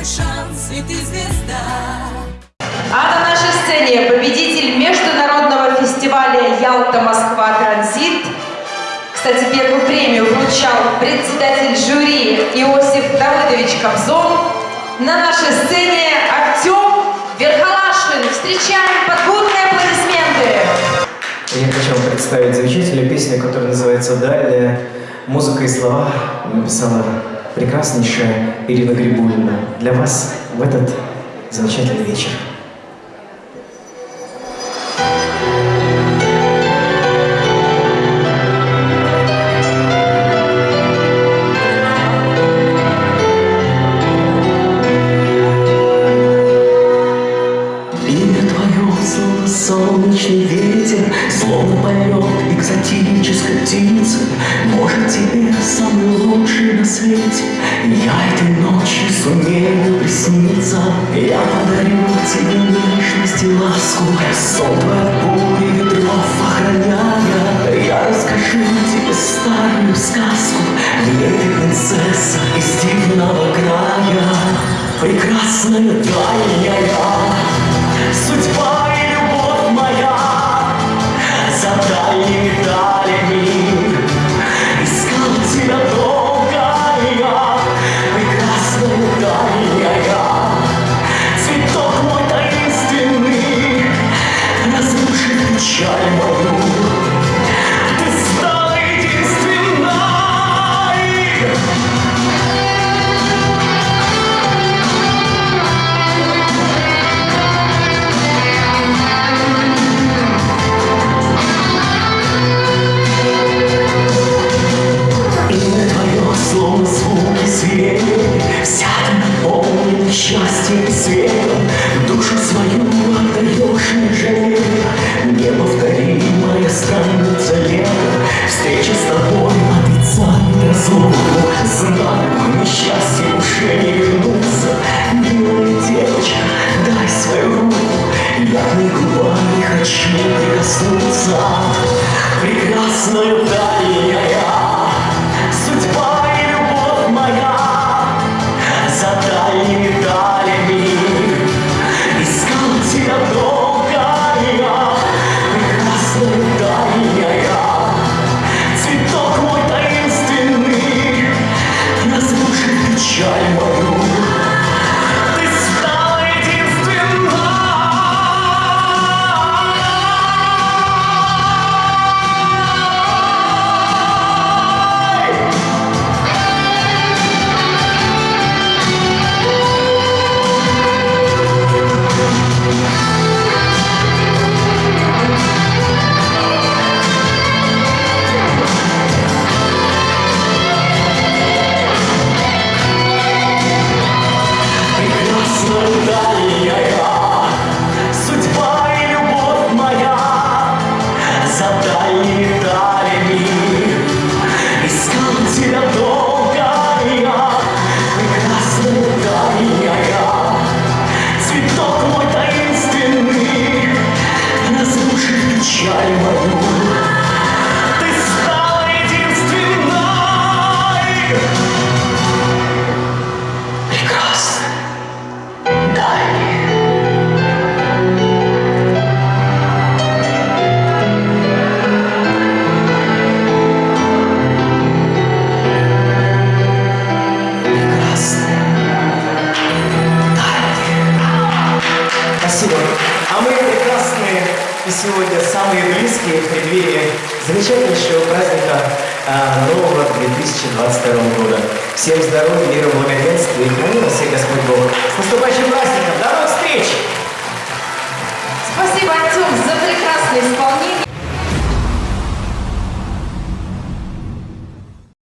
твой шанс, и ты звезда. А на нашей сцене победитель международного фестиваля «Ялта-Москва Транзит». Кстати, первую премию вручал председатель жюри Иосиф Давыдович Кобзон. На нашей сцене Артем Верхолашин. Встречаем под бурные аплодисменты. Я хочу вам представить замечательную песню, которая называется «Дальняя». Музыка и слова написала прекраснейшая Ирина Григорьевна. Для вас в этот замечательный вечер. Имя твое, словно солнечный ветер, Словно полет экзотической птицы. Может, тебе самый лучший на свете. Я этой ночью сумею присниться. Я подарю тебе нежность и ласку. Сон твой от бури ветров охраняя Я расскажу тебе старую сказку. В ты принцесса из дивного края Прекрасная дальняя Судьба светом, Душу свою отдаешь не жалея, Неповторимая станется лето, Встреча с тобой отрицает разлуку, Знаю, несчастье уже не вернуться, Милая девочка, дай свою руку, Я губами хочу прикоснуться, Прекрасная дальняя vai, mas não и сегодня самые близкие в преддверии замечательнейшего праздника а, нового 2022 года. Всем здоровья, мира, благоденствия и храни всех Господь Бог. С наступающим праздником! До новых встреч!